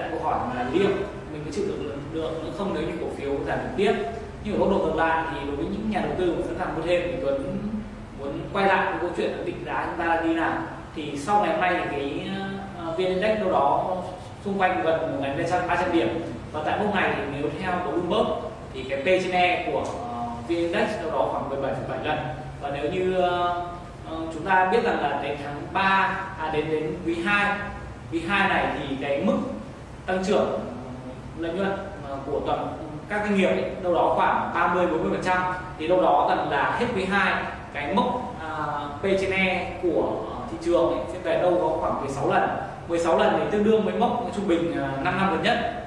đặt câu hỏi là liêm mình có chịu được được nữa không nếu như cổ phiếu giảm tiếp? Nhưng ở góc độ ngược lại thì đối với những nhà đầu tư mà sẵn sàng mua thêm thì Tuấn muốn quay lại cái câu chuyện định giá chúng ta là như nào thì sau ngày hôm nay thì cái ờ, ờ, uh, vn index đâu đó xung quanh gần một ngày ba trăm điểm. Và tại lúc này thì nếu theo của Bloomberg thì cái P trên E của ờ, uh, vn index đâu đó khoảng 17,7 lần. Và nếu như uh, chúng ta biết rằng là đến tháng 3 à đến đến quý 2 quý 2 này thì cái mức tăng trưởng ừ, lợi nhuận ờ, của toàn các doanh nghiệp ấy, đâu đó khoảng 30 40 phần trăm. Thì đâu đó gần là hết quý 2 cái mốc uh, P trên E của uh, thị trường ấy, sẽ về đâu có khoảng 16 lần. 16 lần thì tương đương với mốc trung bình ờ, uh, 5 năm gần nhất.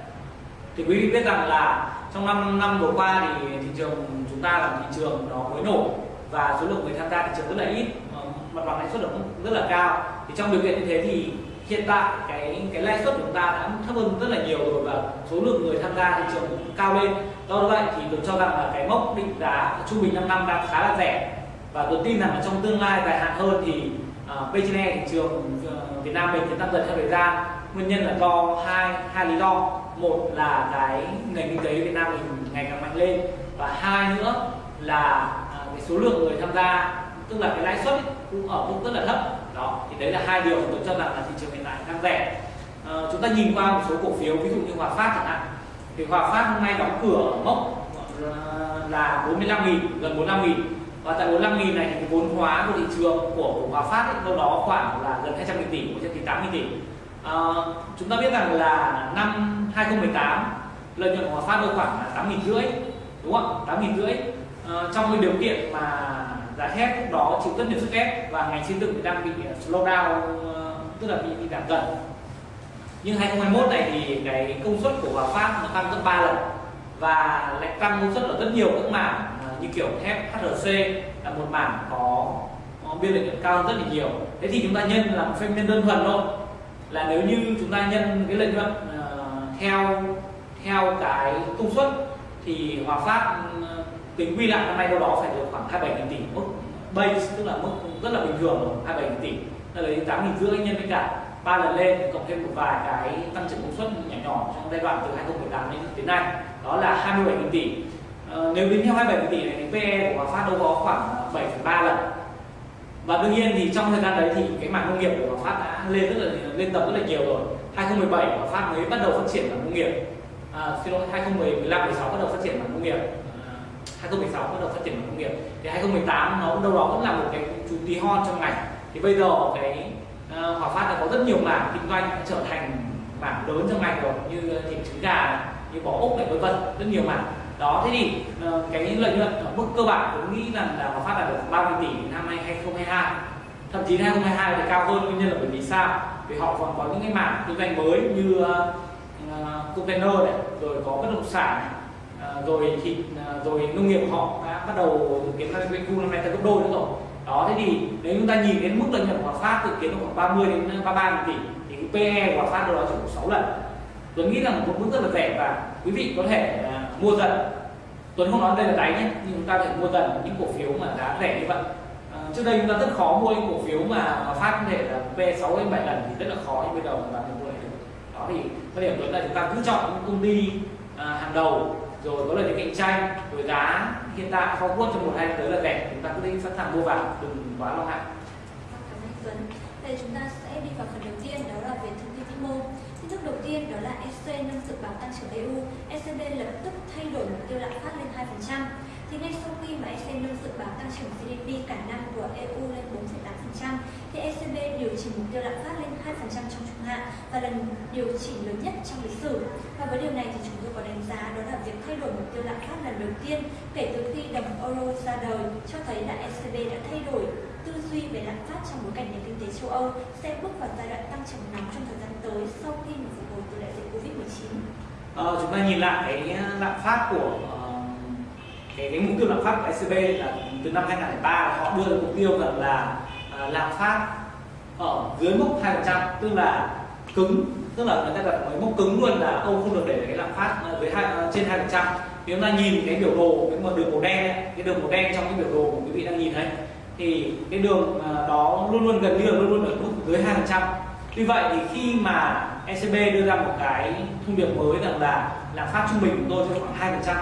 Thì quý vị biết rằng là trong 5 năm vừa qua thì thị trường chúng ta là thị trường nó mới nổ và số lượng người tham gia thị trường rất là ít mặt bằng lãi suất rất là cao. Thì trong điều kiện như thế thì hiện tại cái cái lãi suất của chúng ta đã thấp hơn rất là nhiều rồi và số lượng người tham gia thị trường cũng cao lên. Do vậy thì tôi cho rằng là cái mốc định giá trung bình 5 năm đang khá là rẻ. Và tôi tin rằng là trong tương lai dài hạn hơn thì à, uh, P/E thị trường uh, Việt Nam mình sẽ tăng dần theo thời gian. Nguyên nhân là do hai hai lý do. Một là cái nền kinh tế Việt Nam mình ngày càng mạnh lên. Và hai nữa là uh, cái số lượng người tham gia tức là cái lãi suất cũng ở mức rất là thấp đấy là hai điều tôi cho rằng là thị trường hiện tại đang rẻ. À, chúng ta nhìn qua một số cổ phiếu ví dụ như Hòa Phát chẳng hạn. Thì Hòa Phát hôm nay đóng cửa mốc ờ, là 45 nghìn gần 45 nghìn. Và tại 45 nghìn này thì cái vốn hóa của thị trường của, Hòa Phát ấy, đâu đó khoảng là gần 200 nghìn tỷ 180 tỷ. À, chúng ta biết rằng là năm 2018 lợi nhuận của Hòa Phát đâu khoảng là 8 nghìn rưỡi đúng không 8 nghìn rưỡi. À, trong cái điều kiện mà giá thép lúc đó chịu rất nhiều sức ép và ngành xây dựng đang bị ờ, slow down ờ, tức là bị, bị giảm dần. Nhưng 2021 này thì cái công suất của Hòa Phát nó tăng gấp 3 lần và lại tăng công suất ở rất nhiều các mảng ờ, như kiểu thép HRC là một mảng có, có biên lợi nhuận cao rất là nhiều. Thế thì chúng ta nhân là một phép nhân đơn thuần thôi. Là nếu như chúng ta nhân cái lợi nhuận uh, theo theo cái công suất thì Hòa Phát uh, tính quy lại năm nay đâu đó phải được khoảng 27 tỷ mức. Base tức là mức rất là bình thường 27 tỷ. Là lấy 8 nghìn rưỡi nhân với cả ba lần lên cộng thêm một vài cái tăng trưởng công suất nhỏ nhỏ trong giai đoạn từ 2018 đến đến nay đó là 27 nghìn tỷ. À, nếu tính theo 27 tỷ này thì PE của Hòa Phát đâu có khoảng ờ, 7,3 lần. Và đương nhiên thì trong thời gian đấy thì cái mảng nông nghiệp của Hòa Phát đã lên rất là lên tầm rất là nhiều rồi. 2017 Hòa Phát mới bắt đầu phát triển mảng nông nghiệp. À, xin lỗi 2015 16 bắt đầu phát triển mảng nông nghiệp. 2016 bắt đầu phát triển công nghiệp. Thì 2018 nó đâu đó vẫn là một cái chú tí hon trong ngành. Thì bây giờ cái uh, Hòa Phát đã có rất nhiều mảng kinh doanh trở thành mảng lớn trong ngành rồi như thịt trứng gà như bò ốc này vân vân rất nhiều mảng. Đó thế thì uh, cái lợi nhuận ở mức cơ bản tôi nghĩ rằng là Hòa Phát đạt được 30 tỷ năm 2022 thậm chí 2022 thì cao hơn nguyên nhân là bởi vì sao? Vì họ còn có những cái mảng kinh doanh mới như uh, container này rồi có bất động sản này rồi thịt à, rồi nông nghiệp của họ đã bắt đầu dự kiến là doanh thu năm nay tăng gấp đôi nữa rồi. Đó, thế thì nếu chúng ta nhìn đến mức lợi nhuận của Phát dự kiến khoảng 30 đến 33 tỷ, thì cái PE của Phát đâu đó chỉ có 6 lần. Tuấn nghĩ là một mức rất là rẻ và quý vị có thể à, mua dần. Tuấn không nói đây là đáy nhé, nhưng chúng ta có thể mua dần những cổ phiếu mà giá rẻ như vậy. À, trước đây chúng ta rất khó mua những cổ phiếu mà Phát có thể là P 6 đến 7 lần thì rất là khó, nhưng bây giờ chúng ta mua được. Đó thì có điểm Tuấn là chúng ta cứ chọn những công ty hàng đầu rồi, có lợi thế cạnh tranh rồi giá hiện tại forward trong một hai tới là rẻ chúng ta cứ sẵn sàng mua vào, đừng quá lo ngại. Vâng, Đây chúng ta sẽ đi vào phần đầu tiên, đó là về thông tin vĩ mô. Tin tức đầu tiên đó là ECB nâng dự báo tăng trưởng EU ECB lập tức thay đổi mục tiêu lạm phát lên 2% thì ngay sau khi mà ECB nâng dự báo tăng trưởng GDP cả năm của EU lên 4,8% thì ECB điều chỉnh mục tiêu lạm phát lên 2% trong trung hạn và lần điều chỉnh lớn nhất trong lịch sử. Và với điều này thì chúng tôi có đánh giá đó là việc thay đổi mục tiêu lạm phát lần đầu tiên kể từ khi đồng euro ra đời cho thấy là ECB đã thay đổi tư duy về lạm phát trong bối cảnh nền kinh tế châu Âu sẽ bước vào giai đoạn tăng trưởng nóng trong thời gian tới sau khi mà phục hồi từ đại dịch Covid-19? Ờ, chúng ta nhìn lại cái lạm phát của ờ, cái, cái mục tiêu lạm phát của ECB là từ năm 2003 họ đưa ra mục tiêu rằng là à, lạm phát ở dưới mức 2% tức là cứng tức là người ta đặt cái mốc cứng luôn là ông không được để cái lạm phát dưới hai à, trên hai phần trăm. Nếu chúng ta nhìn cái biểu đồ cái mà đường màu đen ấy, cái đường màu đen trong cái biểu đồ của quý vị đang nhìn thấy thì cái đường à, đó luôn luôn gần như là luôn luôn ở mức dưới hai phần trăm. Tuy vậy thì khi mà ECB đưa ra một cái thông điệp mới rằng là lạm phát trung bình của tôi sẽ khoảng hai phần trăm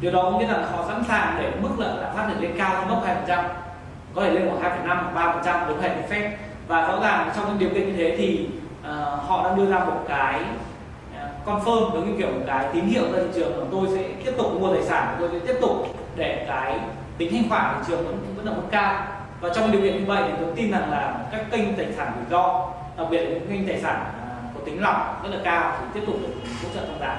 điều đó có nghĩa là họ sẵn sàng để mức lợi lạm phát được lên cao hơn mốc hai phần trăm có thể lên khoảng hai năm ba phần trăm với phép. Và rõ ràng trong những điều kiện như thế thì uh, họ đã đưa ra một cái ờ, confirm giống như kiểu một cái tín hiệu ra thị trường là tôi sẽ tiếp tục mua tài sản tôi sẽ tiếp tục để cái tính thanh khoản thị trường vẫn vẫn ở mức cao. Và trong điều kiện như vậy thì tôi tin rằng là các kênh tài sản rủi ro đặc biệt là những kênh tài sản ờ, có tính lỏng rất là cao thì tiếp tục được hỗ trợ tăng giá.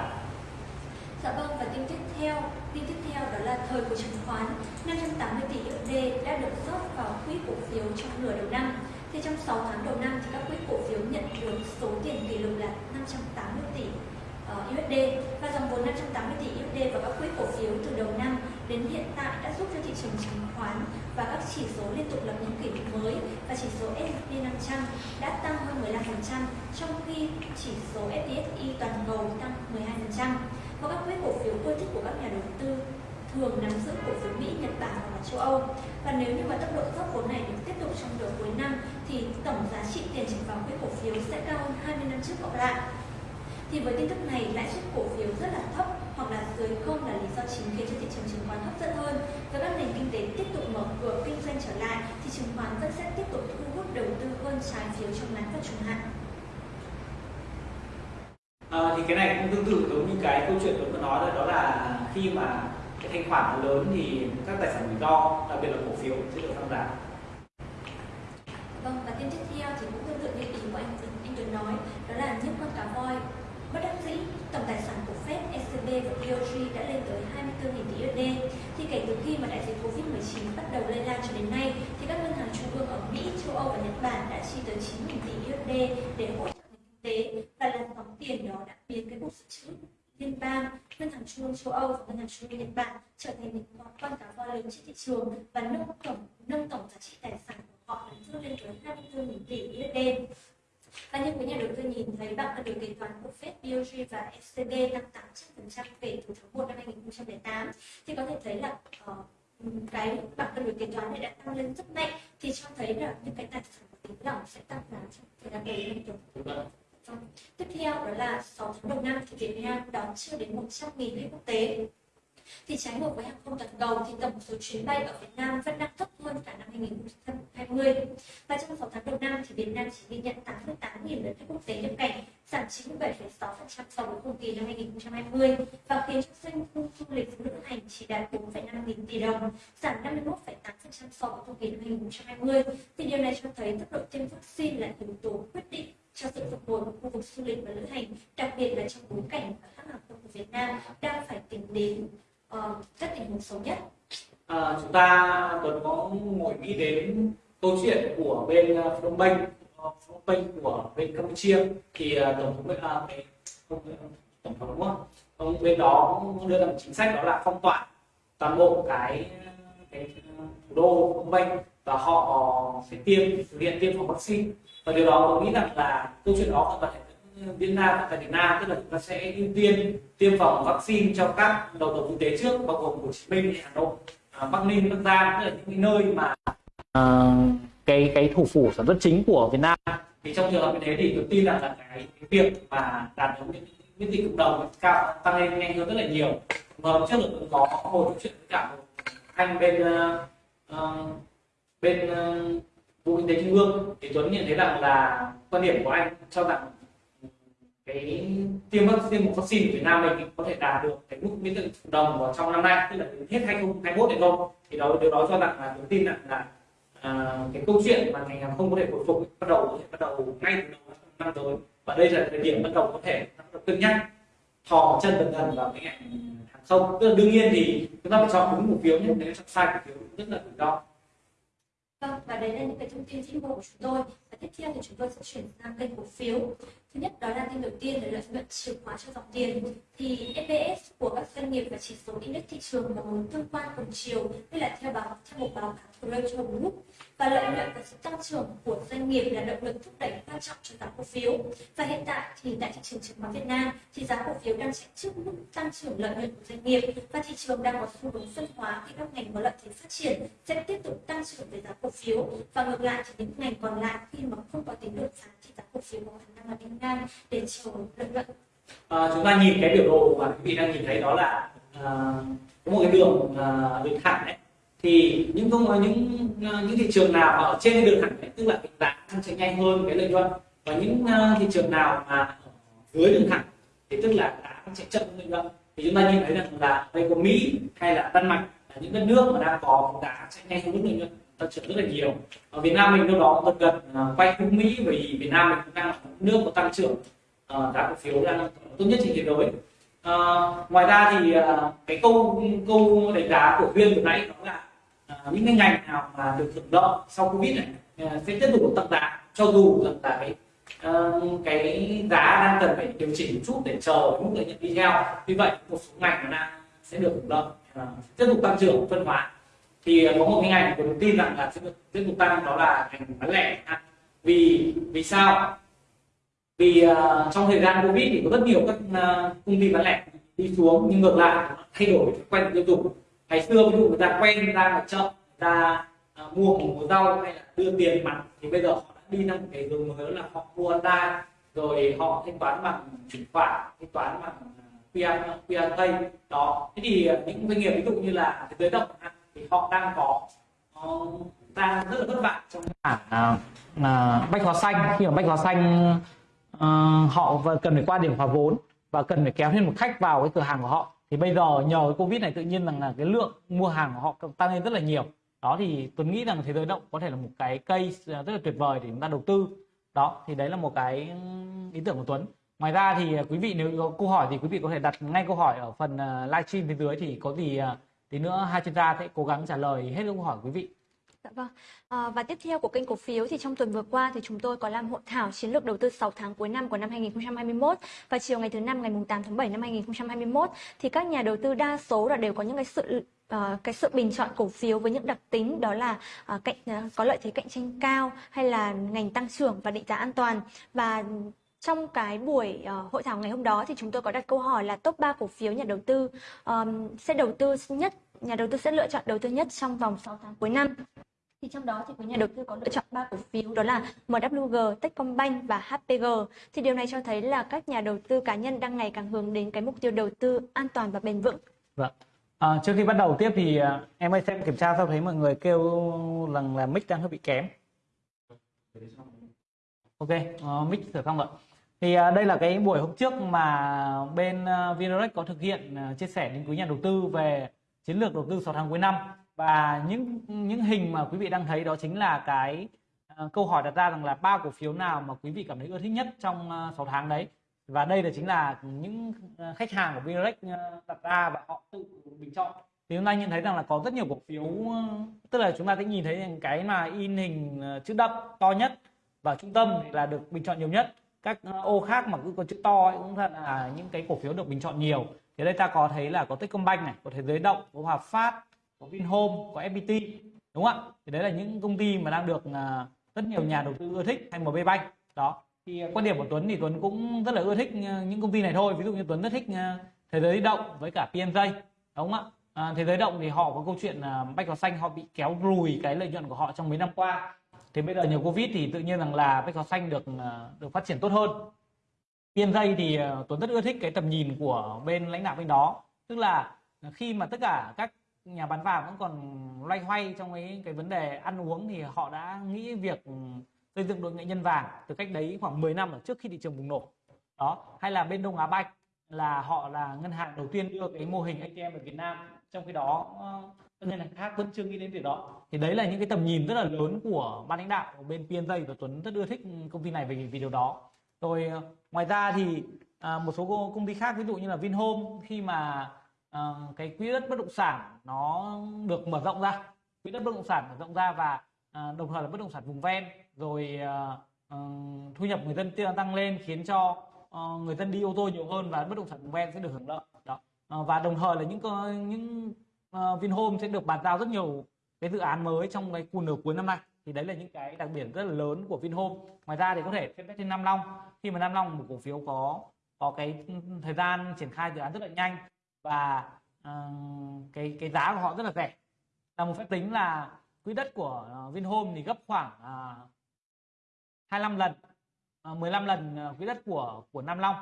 Dạ vâng và tin tiếp theo, tin tiếp theo đó là thời của chứng khoán. 580 tỷ USD đã được rót vào quỹ cổ phiếu trong nửa đầu năm. Thì trong 6 tháng đầu năm thì các quỹ cổ phiếu nhận được số tiền kỷ lục là 580 tỷ ờ, uh, USD và dòng vốn 580 tỷ USD vào các quỹ cổ phiếu từ đầu năm đến hiện tại đã giúp cho thị trường chứng khoán và các chỉ số liên tục lập những kỷ lục mới. Và chỉ số S&P 500 đã tăng hơn 15% trong khi chỉ số FTSE toàn cầu tăng 12% và các quỹ cổ phiếu ưa thích của các nhà đầu tư thường nắm giữ cổ phiếu Mỹ, Nhật Bản và châu Âu. Và nếu như mà tốc độ rót vốn này được tiếp tục trong nửa cuối năm thì tổng giá trị tiền chảy vào quỹ cổ phiếu sẽ cao hơn 20 năm trước cộng lại. Thì với tin tức này, lãi suất cổ phiếu rất là thấp hoặc là dưới không là lý do chính khiến cho thị trường chứng khoán hấp dẫn hơn. Và các nền kinh tế tiếp tục mở cửa kinh doanh trở lại thì chứng khoán vẫn sẽ tiếp tục thu hút đầu tư hơn trái phiếu trong ngắn và trung hạn. À, thì cái này cũng tương tự giống như cái câu chuyện tôi có nói rồi đó là khi mà cái thanh khoản nó lớn thì các tài sản rủi ro đặc biệt là cổ phiếu sẽ được tăng giá vâng và tin tiếp theo thì cũng tương tự như ý của anh anh Tuấn nói đó là những con cá voi bất đắc dĩ tổng tài sản của Fed, ECB và BOJ đã lên tới 24.000 tỷ USD. Thì kể từ khi mà đại dịch Covid-19 bắt đầu lây lan cho đến nay, thì các ngân hàng trung ương ở Mỹ, châu Âu và Nhật Bản đã chi tới 9.000 tỷ USD để hỗ trợ nền kinh tế và làn sóng tiền đó đã biến cái cục dự trữ liên bang, ngân hàng trung ương châu Âu và ngân hàng trung ương Nhật Bản trở thành những con cá voi lớn trên thị trường và nâng tổng nâng tổng giá trị tài sản của họ lên lên tới 24.000 tỷ USD. Và như quý nhà đầu tư nhìn thấy bảng cân đối kế toán của Fed, BOJ và ECB tăng 800% kể từ tháng 1 năm 2008 thì có thể thấy là uh, cái bảng cân đối kế toán này đã tăng lên rất mạnh thì cho thấy là những cái tài sản có tính lỏng sẽ tăng giá trong thời gian tới. Tiếp theo đó là 6 tháng đầu năm thì Việt Nam đón chưa đến 100.000 khách quốc tế. Thì trái ngược với hàng không toàn cầu thì tổng số chuyến bay ở Việt Nam vẫn đang thấp hơn cả năm 2020. Và trong 6 tháng đầu năm thì Việt Nam chỉ ghi nhận 88.000 lượt khách quốc tế nhập cảnh, giảm 97,6% so với cùng kỳ năm 2020 và khiến cho doanh thu du lịch lữ hành chỉ đạt 4,5 nghìn tỷ đồng, giảm 51,8% so với cùng kỳ năm 2020. Thì điều này cho thấy tốc độ tiêm vaccine là yếu tố quyết định cho sự phục hồi của khu vực du lịch và lữ hành, đặc biệt là trong bối cảnh các hãng hàng không của Việt Nam đang phải tính đến uh, các tình huống xấu nhất. À, chúng ta tuần có ngồi nghĩ đến câu chuyện của bên à, Phnom Penh, Phnom Penh của bên Campuchia thì uh, tổng thống uh, tổng thống đúng không? Ông bên đó đưa ra một chính sách đó là phong tỏa toàn bộ cái cái thủ đô Phnom Penh và họ sẽ tiêm thực hiện tiêm phòng vaccine và điều đó tôi nghĩ rằng là câu chuyện đó hoàn toàn Việt Nam tại Việt Nam. Tức là chúng ta sẽ ưu tiên tiêm phòng vaccine cho các đầu tàu kinh tế trước bao gồm Hồ Chí Minh, Hà Nội, à, Bắc Ninh, Bắc Giang tức là những nơi mà à, cái cái thủ phủ sản xuất chính của Việt Nam. Thì trong trường hợp như thế thì tôi tin rằng là cái, cái việc mà đạt được những miễn dịch cộng đồng cao tăng lên nhanh hơn rất là nhiều. Và trước là có một chuyện với cả một anh bên uh, bên uh, bộ kinh tế trung ương thì tuấn nhận thấy rằng là quan điểm của anh cho rằng cái tiêm vaccine một vaccine của Việt Nam mình có thể đạt được cái mức miễn dịch cộng đồng vào trong năm nay tức là đến hết 2021 này không thì đó điều đó cho rằng là tôi tin rằng là à, cái câu chuyện mà ngành hàng không có thể hồi phục bắt đầu có thể bắt đầu ngay từ đầu năm tới. Và đây là thời điểm bắt đầu có thể cân nhắc thò chân dần dần vào cái ngành hàng không. Tức là đương nhiên thì chúng ta phải chọn đúng cổ phiếu nhé nếu chọn sai cổ phiếu rất là rủi ro. Vâng, và đấy là những cái thông tin chính của chúng tôi. Và tiếp theo thì chúng tôi sẽ chuyển sang kênh cổ phiếu. Thứ nhất đó là tin đầu tiên là lợi nhuận chìa khóa cho dòng tiền. Thì EPS của các doanh nghiệp và chỉ số index thị trường là một tương quan cùng chiều, tức là theo báo theo một báo cáo của Rachel Group. Và lợi nhuận và sự tăng trưởng của doanh nghiệp là động lực thúc đẩy quan trọng cho giá cổ phiếu. Và hiện tại thì tại thị trường chứng khoán Việt Nam thì giá cổ phiếu đang chạy trước mức tăng trưởng lợi nhuận của doanh nghiệp và thị trường đang có xu hướng phân hóa khi các ngành có lợi thế phát triển sẽ tiếp tục tăng trưởng về giá cổ phiếu và ngược lại thì những ngành còn lại khi mà không có tính được sáng thì giá cổ phiếu có khả năng là đi ngang để chiều lợi nhuận à, chúng ta nhìn cái biểu đồ mà quý vị đang nhìn thấy đó là à, có một cái đường à, đường thẳng đấy. Thì những công ờ, những những thị trường nào mà ở trên cái đường thẳng đấy tức là cái giá tăng trưởng nhanh hơn cái lợi nhuận và những uh, thị trường nào mà dưới đường thẳng thì tức là giá tăng trưởng chậm hơn lợi nhuận. Thì chúng ta nhìn thấy rằng là đây có Mỹ hay là Đan Mạch là những đất nước mà đang có giá chạy nhanh hơn lợi nhuận tăng trưởng rất là nhiều. Ở Việt Nam mình đâu đó gần à, gần uh, quay hướng Mỹ bởi vì Việt Nam mình cũng đang là một nước có tăng trưởng uh, giá cổ phiếu đang tốt nhất trên thế giới. Uh, ngoài ra thì uh, cái câu câu đánh giá của viên vừa nãy đó là uh, những cái ngành nào mà được hưởng lợi sau covid này uh, sẽ tiếp tục tăng giá cho dù rằng là cái uh, cái giá đang cần phải điều chỉnh một chút để chờ mức lợi nhuận đi theo. Vì vậy một số ngành nó đang sẽ được hưởng lợi uh, tiếp tục tăng trưởng phân hóa thì à, có một hình ảnh của tôi tin rằng là sẽ được tiếp tục tăng đó là ngành bán lẻ. À, vì vì sao? Vì uh, trong thời gian covid thì có rất nhiều các uh, công ty bán lẻ đi xuống nhưng ngược lại thay đổi quen tiêu dùng. Ngày xưa ví dụ người ta quen ra ở chợ người ta uh, mua một mùa rau hay là đưa tiền mặt thì bây giờ họ đã đi sang một cái hướng mới là họ mua online rồi họ thanh toán bằng chuyển khoản thanh toán bằng QR QR Pay. Đó. Thế thì những doanh nghiệp ví dụ như là thế giới động thì họ đang có ờ, đang rất là vất vả trong à, à, bách hóa xanh. Khi mà bách hóa xanh à, họ cần phải qua điểm hòa vốn và cần phải kéo thêm một khách vào cái cửa hàng của họ thì bây giờ nhờ cái covid này tự nhiên rằng là cái lượng mua hàng của họ tăng lên rất là nhiều. Đó thì tôi nghĩ rằng thế giới động có thể là một cái cây rất là tuyệt vời để chúng ta đầu tư. Đó thì đấy là một cái ý tưởng của Tuấn. Ngoài ra thì quý vị nếu có câu hỏi thì quý vị có thể đặt ngay câu hỏi ở phần livestream phía dưới thì có gì tí nữa hai chuyên gia sẽ cố gắng trả lời hết câu hỏi của quý vị Dạ vâng. À, và tiếp theo của kênh cổ phiếu thì trong tuần vừa qua thì chúng tôi có làm hội thảo chiến lược đầu tư 6 tháng cuối năm của năm 2021 và chiều ngày thứ năm ngày 8 tháng 7 năm 2021 thì các nhà đầu tư đa số là đều có những cái sự uh, cái sự bình chọn cổ phiếu với những đặc tính đó là uh, cạnh uh, có lợi thế cạnh tranh cao hay là ngành tăng trưởng và định giá an toàn và trong cái buổi uh, hội thảo ngày hôm đó thì chúng tôi có đặt câu hỏi là top 3 cổ phiếu nhà đầu tư um, sẽ đầu tư nhất nhà đầu tư sẽ lựa chọn đầu tư nhất trong vòng 6 tháng cuối năm thì trong đó thì có nhà đầu tư có lựa chọn ba cổ phiếu đó là MWG, Techcombank và HPG. Thì điều này cho thấy là các nhà đầu tư cá nhân đang ngày càng hướng đến cái mục tiêu đầu tư an toàn và bền vững. Vâng. À, trước khi bắt đầu tiếp thì à, em ơi xem kiểm tra sao thấy mọi người kêu rằng là mic đang hơi bị kém. Ok, uh, mic sửa xong rồi. Thì à, đây là cái buổi hôm trước mà bên à, Vindirect có thực hiện à, chia sẻ đến quý nhà đầu tư về chiến lược đầu tư 6 tháng cuối năm. Và những những hình mà quý vị đang thấy đó chính là cái câu hỏi đặt ra rằng là ba cổ phiếu nào mà quý vị cảm thấy ưa thích nhất trong 6 tháng đấy. Và đây là chính là những khách hàng của Vindirect đặt ra và họ tự bình chọn. Thì chúng ta nhìn thấy rằng là có rất nhiều cổ phiếu tức là chúng ta sẽ nhìn thấy cái mà in hình chữ đậm to nhất và trung tâm là được bình chọn nhiều nhất các ô khác mà cứ có chữ to ấy cũng là những cái cổ phiếu được bình chọn nhiều. Thì đây ta có thấy là có Techcombank này có thế giới động có Hòa Phát có Vinhome có FPT đúng không ạ? Thì đấy là những công ty mà đang được à, rất nhiều nhà đầu tư ưa thích hay MB Bank. Đó. Thì à, quan điểm của Tuấn thì Tuấn cũng rất là ưa thích à, những công ty này thôi. Ví dụ như Tuấn rất thích thế giới động với cả PNJ đúng không ạ? À, thế giới động thì họ có câu chuyện là bách hóa xanh họ bị kéo lùi cái lợi nhuận của họ trong mấy năm qua thì bây giờ nhiều covid thì tự nhiên rằng là bách hóa xanh được ờ, được phát triển tốt hơn. PNJ thì ờ, Tuấn rất ưa thích cái tầm nhìn của bên lãnh đạo bên đó. Tức là khi mà tất cả các nhà bán vàng vẫn còn loay hoay trong cái cái vấn đề ăn uống thì họ đã nghĩ việc xây dựng đội nghệ nhân vàng từ cách đấy khoảng 10 năm ở trước khi thị trường bùng nổ. Đó, hay là bên Đông Á Banh là họ là ngân hàng đầu tiên đưa cái mô hình ATM ở Việt Nam. Trong khi đó ờ, các ngân hàng khác vẫn chưa nghĩ đến việc đó. Thì đấy là những cái tầm nhìn rất là lớn của ban lãnh đạo của bên PNJ và Tuấn rất ưa thích công ty này vì vì điều đó. Rồi ờ, ngoài ra thì à, một số công ty khác ví dụ như là Vinhome khi mà à, cái quỹ đất bất động sản nó được mở rộng ra quỹ đất bất động sản mở rộng ra và à, đồng thời là bất động sản vùng ven rồi à, à, thu nhập người dân tăng lên khiến cho Ờ, người dân đi ô tô nhiều hơn và bất động sản vùng ven sẽ được hưởng lợi đó. Ờ, và đồng thời là những những uh, Vinhome sẽ được bàn giao rất nhiều cái dự án mới trong cái nửa cuối năm nay. Thì đấy là những cái đặc điểm rất là lớn của Vinhome. Ngoài ra thì có thể xem xét trên Nam Long. Khi mà Nam Long một cổ phiếu có có cái thời gian triển khai dự án rất là nhanh và uh, cái cái giá của họ rất là rẻ là một phép tính là quỹ đất của Vinhome thì gấp khoảng à, uh, 25 lần 15 lần uh, quỹ đất của của Nam Long.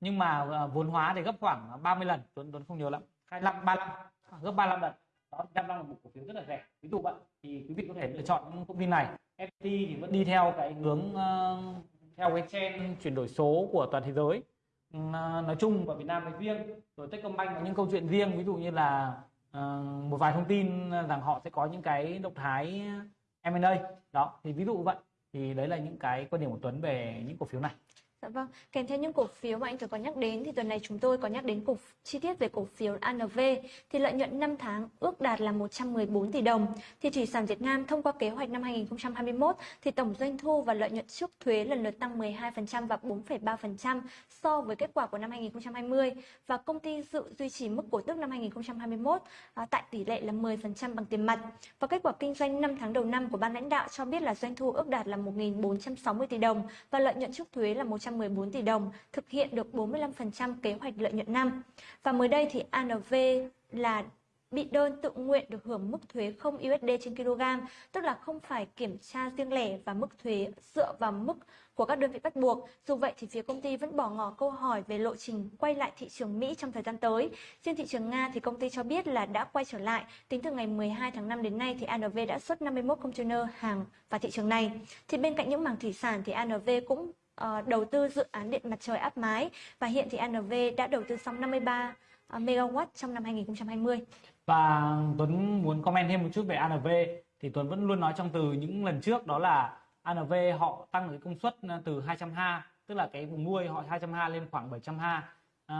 Nhưng mà uh, vốn hóa thì gấp khoảng 30 lần Tuấn Tuấn không nhớ lắm. 25 35 gấp 35 lần. Đó Nam Long là một cổ phiếu rất là rẻ. Ví dụ vậy thì quý vị có thể lựa chọn những công ty này. FPT thì vẫn đi theo cái hướng uh, theo cái trend chuyển đổi số của toàn thế giới. Uh, nói chung và Việt Nam nói riêng rồi Techcombank có những câu chuyện riêng ví dụ như là uh, một vài thông tin rằng họ sẽ có những cái động thái M&A đó thì ví dụ vậy thì đấy là những cái quan điểm của Tuấn về những cổ phiếu này. Dạ vâng, kèm theo những cổ phiếu mà anh Tuấn có nhắc đến thì tuần này chúng tôi có nhắc đến cổ chi tiết về cổ phiếu ANV thì lợi nhuận 5 tháng ước đạt là 114 tỷ đồng. Thì thủy sản Việt Nam thông qua kế hoạch năm 2021 thì tổng doanh thu và lợi nhuận trước thuế lần lượt tăng 12% và 4,3% so với kết quả của năm 2020 và công ty dự duy trì mức cổ tức năm 2021 à, tại tỷ lệ là 10% bằng tiền mặt. Và kết quả kinh doanh 5 tháng đầu năm của ban lãnh đạo cho biết là doanh thu ước đạt là 1.460 tỷ đồng và lợi nhuận trước thuế là 100 114 tỷ đồng, thực hiện được 45% kế hoạch lợi nhuận năm. Và mới đây thì ANV là bị đơn tự nguyện được hưởng mức thuế không USD trên kg, tức là không phải kiểm tra riêng lẻ và mức thuế dựa vào mức của các đơn vị bắt buộc. Dù vậy thì phía công ty vẫn bỏ ngỏ câu hỏi về lộ trình quay lại thị trường Mỹ trong thời gian tới. Trên thị trường Nga thì công ty cho biết là đã quay trở lại. Tính từ ngày 12 tháng 5 đến nay thì ANV đã xuất 51 container hàng vào thị trường này. Thì bên cạnh những mảng thủy sản thì ANV cũng uh, đầu tư dự án điện mặt trời áp mái và hiện thì ANV đã đầu tư xong 53 uh, MW trong năm 2020. Và Tuấn muốn comment thêm một chút về ANV thì Tuấn vẫn luôn nói trong từ những lần trước đó là ANV họ tăng cái công suất ờ, từ 200 ha tức là cái vùng nuôi họ 200 ha lên khoảng 700 ha. À,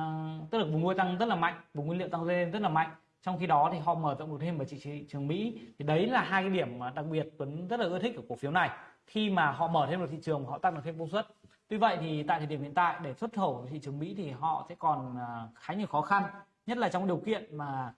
tức là vùng nuôi tăng rất là mạnh vùng nguyên liệu tăng lên rất là mạnh. Trong khi đó thì họ mở rộng được thêm ở thị trường Mỹ. Thì đấy là hai cái điểm mà đặc biệt Tuấn rất là ưa thích của cổ phiếu này. Khi mà họ mở thêm được thị trường họ tăng được thêm công suất tuy vậy thì tại thời điểm hiện tại để xuất khẩu thị trường Mỹ thì họ sẽ còn à, khá nhiều khó khăn, nhất là trong điều kiện mà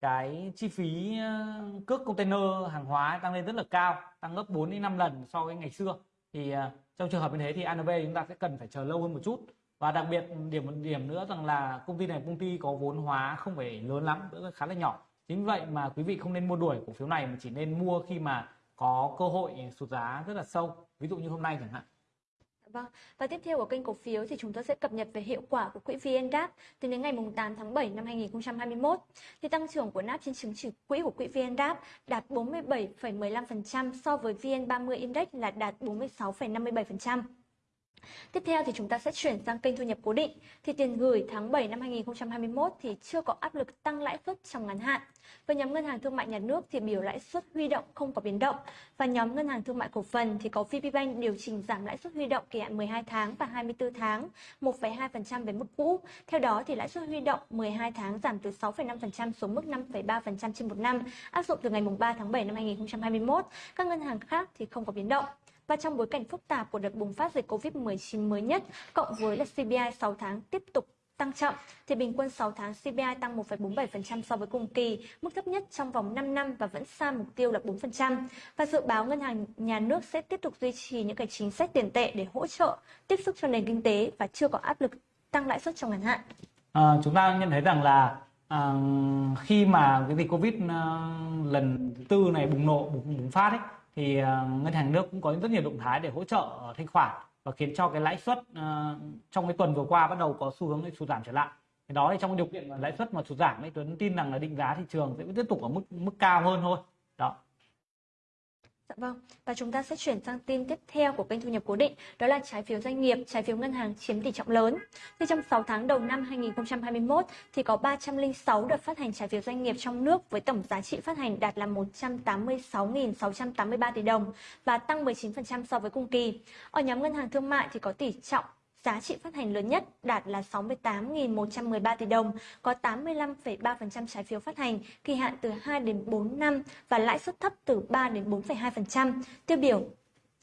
cái chi phí ờ, cước container hàng hóa tăng lên rất là cao, tăng gấp 4 đến 5 lần so với ngày xưa. Thì ờ, trong trường hợp như thế thì ANV chúng ta sẽ cần phải chờ lâu hơn một chút. Và đặc biệt điểm, một điểm nữa rằng là công ty này, công ty có vốn hóa không phải lớn lắm nữa là khá là nhỏ. Chính vậy mà quý vị không nên mua đuổi cổ phiếu này mà chỉ nên mua khi mà có cơ hội sụt giá rất là sâu. Ví dụ như hôm nay chẳng hạn. Vâng, và tiếp theo của kênh cổ phiếu thì chúng tôi sẽ cập nhật về hiệu quả của quỹ VNDAP từ đến ngày 8 tháng 7 năm 2021. Thì tăng trưởng của NAP trên chứng chỉ quỹ của quỹ VNDAP đạt 47,15% so với VN30 Index là đạt 46,57%. Tiếp theo thì chúng ta sẽ chuyển sang kênh thu nhập cố định. Thì tiền gửi tháng 7 năm 2021 thì chưa có áp lực tăng lãi suất trong ngắn hạn. Với nhóm ngân hàng thương mại nhà nước thì biểu lãi suất huy động không có biến động và nhóm ngân hàng thương mại cổ phần thì có VPBank điều chỉnh giảm lãi suất huy động kỳ hạn 12 tháng và 24 tháng 1,2% về mức cũ. Theo đó thì lãi suất huy động 12 tháng giảm từ 6,5% xuống mức 5,3% trên một năm, áp dụng từ ngày 3 tháng 7 năm 2021. Các ngân hàng khác thì không có biến động và trong bối cảnh phức tạp của đợt bùng phát dịch Covid-19 mới nhất, cộng với là CPI 6 tháng tiếp tục tăng chậm, thì bình quân 6 tháng CPI tăng 1,47% so với cùng kỳ, mức thấp nhất trong vòng 5 năm và vẫn xa mục tiêu là 4%. Và dự báo ngân hàng nhà nước sẽ tiếp tục duy trì những cái chính sách tiền tệ để hỗ trợ tiếp sức cho nền kinh tế và chưa có áp lực tăng lãi suất trong ngắn hạn. À, chúng ta nhận thấy rằng là à, khi mà cái dịch Covid à, lần thứ tư này bùng nổ bùng, bùng phát ấy thì ờ, ngân hàng nước cũng có rất nhiều động thái để hỗ trợ ờ, thanh khoản và khiến cho cái lãi suất uh, trong cái tuần vừa qua bắt đầu có xu hướng sụt giảm trở lại. Cái đó thì trong điều kiện lãi suất mà sụt giảm ấy Tuấn tin rằng là định giá thị trường sẽ tiếp tục ở mức mức cao hơn thôi. Đó. Dạ vâng, và chúng ta sẽ chuyển sang tin tiếp theo của kênh thu nhập cố định, đó là trái phiếu doanh nghiệp, trái phiếu ngân hàng chiếm tỷ trọng lớn. Thì trong 6 tháng đầu năm 2021 thì có 306 đợt phát hành trái phiếu doanh nghiệp trong nước với tổng giá trị phát hành đạt là 186.683 tỷ đồng và tăng 19% so với cùng kỳ. Ở nhóm ngân hàng thương mại thì có tỷ trọng giá trị phát hành lớn nhất đạt là 68.113 tỷ đồng, có 85,3% trái phiếu phát hành, kỳ hạn từ 2 đến 4 năm và lãi suất thấp từ 3 đến 4,2%. Tiêu biểu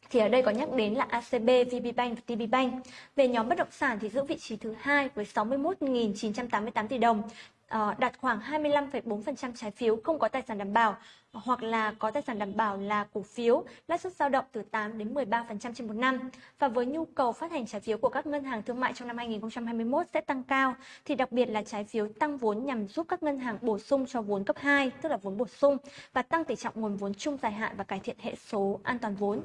thì ở đây có nhắc đến là ACB, VPBank và TPBank. Về nhóm bất động sản thì giữ vị trí thứ hai với 61.988 tỷ đồng, Ờ, đạt khoảng 25,4% trái phiếu không có tài sản đảm bảo hoặc là có tài sản đảm bảo là cổ phiếu, lãi suất dao động từ 8 đến 13% trên một năm. Và với nhu cầu phát hành trái phiếu của các ngân hàng thương mại trong năm 2021 sẽ tăng cao, thì đặc biệt là trái phiếu tăng vốn nhằm giúp các ngân hàng bổ sung cho vốn cấp 2, tức là vốn bổ sung, và tăng tỷ trọng nguồn vốn chung dài hạn và cải thiện hệ số an toàn vốn.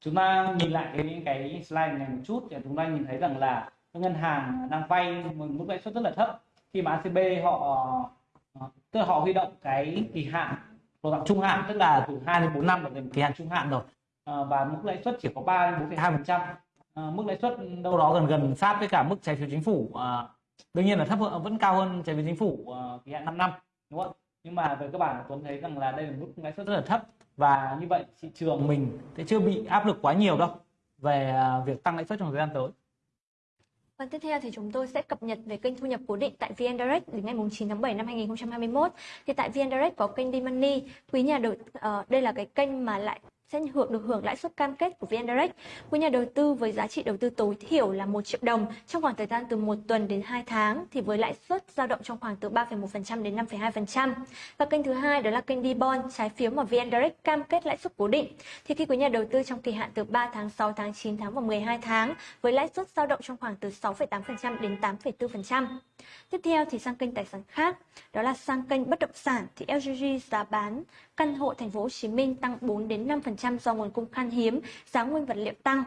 Chúng ta nhìn lại cái cái slide này một chút thì chúng ta nhìn thấy rằng là các ngân hàng đang vay một mức lãi suất rất là thấp khi mà ACB họ ờ, tức là họ huy động cái kỳ hạn độ dạng trung hạn tức là từ 2 đến 4 năm là kỳ hạn trung hạn rồi. À, và mức lãi suất chỉ có 3 đến 4,2 phần trăm. Ờ, mức lãi suất đâu đó gần gần sát với cả mức trái phiếu chính phủ à, đương nhiên là thấp hơn vẫn cao hơn trái phiếu chính phủ à, kỳ hạn 5 năm đúng không? Nhưng mà về cơ bản Tuấn thấy rằng là đây là mức lãi suất rất là thấp và như vậy thị trường mình sẽ chưa bị áp lực quá nhiều đâu về việc tăng lãi suất trong thời gian tới và tiếp theo thì chúng tôi sẽ cập nhật về kênh thu nhập cố định tại VN Direct đến ngày 9 tháng 7 năm 2021. Thì tại VN Direct có kênh D-Money, quý nhà đầu uh, đây là cái kênh mà lại sẽ hưởng được hưởng lãi suất cam kết của VN Direct. Với nhà đầu tư với giá trị đầu tư tối thiểu là 1 triệu đồng trong khoảng thời gian từ 1 tuần đến 2 tháng thì với lãi suất dao động trong khoảng từ 3,1% đến 5,2%. Và kênh thứ hai đó là kênh D-Bond, trái phiếu mà VN Direct cam kết lãi suất cố định. Thì khi quý nhà đầu tư trong kỳ hạn từ 3 tháng, 6 tháng, 9 tháng và 12 tháng với lãi suất dao động trong khoảng từ 6,8% đến 8,4%. Tiếp theo thì sang kênh tài sản khác, đó là sang kênh bất động sản thì LGG giá bán căn hộ thành phố Hồ Chí Minh tăng 4 đến 5% do nguồn cung khan hiếm, giá nguyên vật liệu tăng.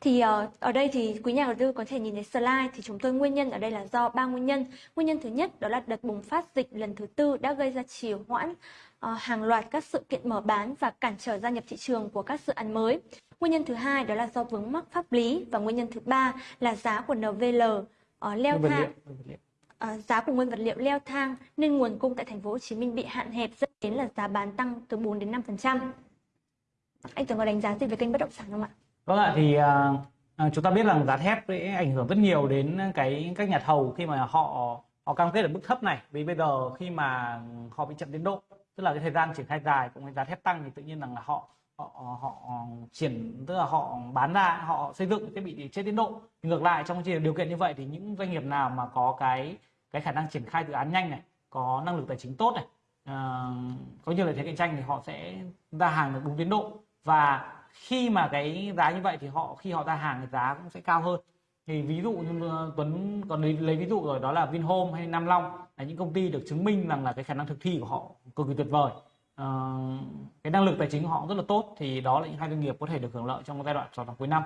Thì uh, ở đây thì quý nhà đầu tư có thể nhìn thấy slide thì chúng tôi nguyên nhân ở đây là do ba nguyên nhân. Nguyên nhân thứ nhất đó là đợt bùng phát dịch lần thứ tư đã gây ra trì hoãn uh, hàng loạt các sự kiện mở bán và cản trở gia nhập thị trường của các dự án mới. Nguyên nhân thứ hai đó là do vướng mắc pháp lý và nguyên nhân thứ ba là giá của NVL uh, leo thang uh, giá của nguyên vật liệu leo thang nên nguồn cung tại thành phố Hồ Chí Minh bị hạn hẹp dẫn đến là giá bán tăng từ 4 đến 5%. Anh tưởng có đánh giá gì về kênh bất động sản không ạ? Vâng ạ, thì uh, chúng ta biết rằng giá thép sẽ ảnh hưởng rất nhiều đến cái các nhà thầu khi mà họ họ cam kết ở mức thấp này. Vì bây giờ khi mà họ bị chậm tiến độ tức là cái thời gian triển khai dài cũng như giá thép tăng thì tự nhiên rằng là họ họ họ triển tức là họ bán ra họ xây dựng thiết bị chết tiến độ. Ngược lại trong điều kiện như vậy thì những doanh nghiệp nào mà có cái cái khả năng triển khai dự án nhanh này có năng lực tài chính tốt này uh, có nhiều lợi thế cạnh tranh thì họ sẽ ra hàng được đúng tiến độ và khi mà cái giá như vậy thì họ khi họ ra hàng thì giá cũng sẽ cao hơn. Thì ví dụ như Tuấn còn lấy, lấy ví dụ rồi đó là Vinhome hay Nam Long là những công ty được chứng minh rằng là cái khả năng thực thi của họ cực kỳ tuyệt vời. À, cái năng lực tài chính của họ rất là tốt thì đó là những hai doanh nghiệp có thể được hưởng lợi trong giai đoạn 6 tháng cuối năm.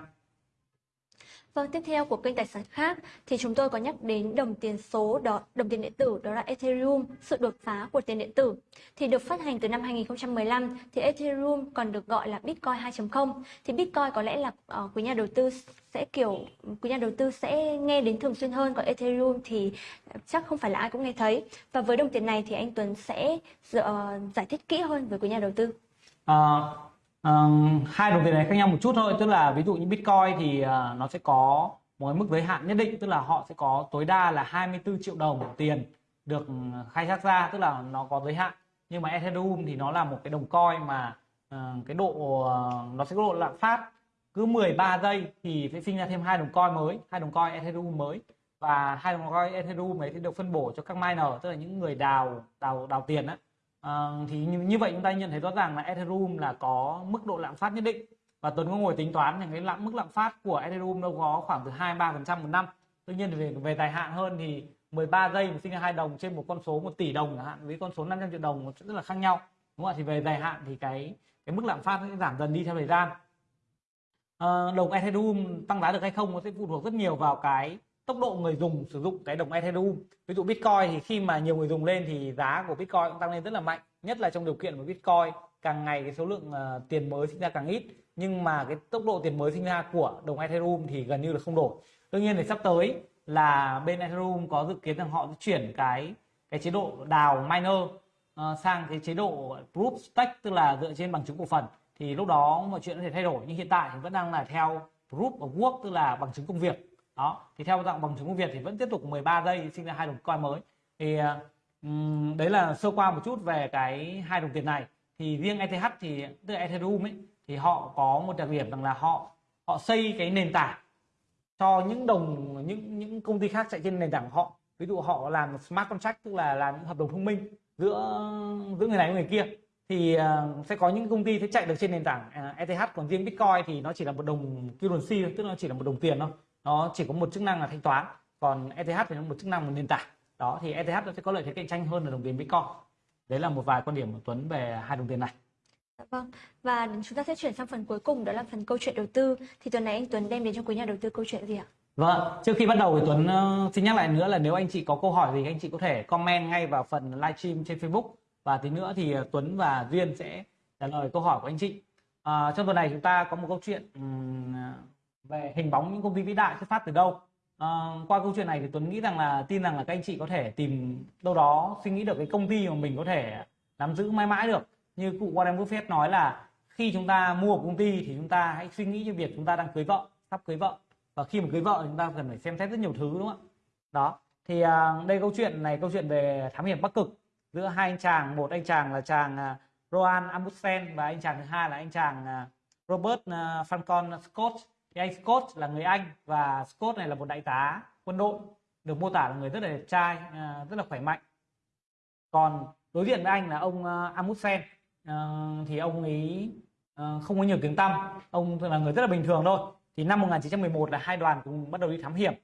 Vâng, tiếp theo của kênh tài sản khác thì chúng tôi có nhắc đến đồng tiền số đó, đồng tiền điện tử đó là Ethereum, sự đột phá của tiền điện tử. Thì được phát hành từ năm 2015 thì Ethereum còn được gọi là Bitcoin 2.0. Thì Bitcoin có lẽ là uh, quý nhà đầu tư sẽ kiểu quý nhà đầu tư sẽ nghe đến thường xuyên hơn còn Ethereum thì chắc không phải là ai cũng nghe thấy. Và với đồng tiền này thì anh Tuấn sẽ uh, giải thích kỹ hơn với quý nhà đầu tư. Uh, uh, hai đồng tiền này khác nhau một chút thôi tức là ví dụ như bitcoin thì uh, nó sẽ có một mức giới hạn nhất định tức là họ sẽ có tối đa là 24 triệu đồng tiền được ờ, khai thác ra tức là nó có giới hạn. Nhưng mà ethereum thì nó là một cái đồng coin mà uh, cái độ uh, nó sẽ có độ lạm phát cứ 13 giây thì sẽ sinh ra thêm hai đồng coin mới hai đồng coin ethereum mới. Và hai đồng coin ethereum ấy thì được phân bổ cho các miner tức là những người đào đào đào tiền á à, thì như, như vậy chúng ta nhận thấy rõ ràng là Ethereum là có mức độ lạm phát nhất định. Và Tuấn có ngồi tính toán thì cái lạm mức lạm phát của Ethereum đâu có khoảng từ 2 3 phần trăm một năm. Tuy nhiên về về dài hạn hơn thì 13 giây mà sinh ra hai đồng trên một con số 1 tỷ đồng chẳng hạn với con số 500 triệu đồng rất là khác nhau. Đúng không ạ? Thì về dài hạn thì cái cái mức lạm phát sẽ giảm dần đi theo thời gian. À, đồng Ethereum tăng giá được hay không nó sẽ phụ thuộc rất nhiều vào cái tốc độ người dùng sử dụng cái đồng Ethereum. Ví dụ Bitcoin thì khi mà nhiều người dùng lên thì giá của Bitcoin cũng tăng lên rất là mạnh nhất là trong điều kiện của Bitcoin càng ngày cái số lượng uh, tiền mới sinh ra càng ít. Nhưng mà cái tốc độ tiền mới sinh ra của đồng Ethereum thì gần như là không đổi. Đương nhiên thì sắp tới là bên Ethereum có dự kiến rằng họ sẽ chuyển cái cái chế độ đào miner uh, sang cái chế độ proof stake tức là dựa trên bằng chứng cổ phần. Thì lúc đó mọi chuyện có thể thay đổi nhưng hiện tại thì vẫn đang là theo proof of work tức là bằng chứng công việc đó thì theo dạng bằng chứng Việt thì vẫn tiếp tục 13 giây sinh ra hai đồng coin mới. Thì um, đấy là sơ qua một chút về cái hai đồng tiền này. Thì riêng ETH thì tức là Ethereum ấy thì họ có một đặc điểm rằng là họ họ xây cái nền tảng cho những đồng những những công ty khác chạy trên nền tảng của họ. Ví dụ họ làm smart contract tức là làm những hợp đồng thông minh giữa giữa người này với người kia. Thì uh, sẽ có những công ty sẽ chạy được trên nền tảng ờ, uh, ETH còn riêng Bitcoin thì nó chỉ là một đồng currency tức là nó chỉ là một đồng tiền thôi nó chỉ có một chức năng là thanh toán còn ETH thì nó một chức năng một nền tảng đó thì ETH nó sẽ có lợi thế cạnh tranh hơn là đồng tiền Bitcoin đấy là một vài quan điểm của Tuấn về hai đồng tiền này Dạ vâng. Và chúng ta sẽ chuyển sang phần cuối cùng đó là phần câu chuyện đầu tư. Thì tuần này anh Tuấn đem đến cho quý nhà đầu tư câu chuyện gì ạ? Vâng, trước khi bắt đầu thì Tuấn uh, xin nhắc lại nữa là nếu anh chị có câu hỏi gì anh chị có thể comment ngay vào phần livestream trên Facebook và tí nữa thì uh, Tuấn và Duyên sẽ trả lời câu hỏi của anh chị. Uh, trong tuần này chúng ta có một câu chuyện um, về hình bóng những công ty vĩ đại xuất phát từ đâu. à, qua câu chuyện này thì Tuấn nghĩ rằng là tin rằng là các anh chị có thể tìm đâu đó suy nghĩ được cái công ty mà mình có thể nắm giữ mãi mãi được. Như cụ Warren Buffett nói là khi chúng ta mua một công ty thì chúng ta hãy suy nghĩ cho việc chúng ta đang cưới vợ sắp cưới vợ. Và khi mà cưới vợ chúng ta cần phải xem xét rất nhiều thứ đúng không ạ? Đó. Thì à, đây câu chuyện này câu chuyện về thám hiểm bắc cực. Giữa hai anh chàng một anh chàng là chàng à, uh, Rowan Amundsen và anh chàng thứ hai là anh chàng uh, Robert uh, Falcon Scott thì anh Scott là người Anh và Scott này là một đại tá quân đội được mô tả là người rất là đẹp trai à, rất là khỏe mạnh. Còn đối diện với anh là ông à, Amundsen. À, thì ông ấy không có nhiều tiếng tăm. Ông là người rất là bình thường thôi. Thì năm 1911 là hai đoàn cùng bắt đầu đi thám hiểm.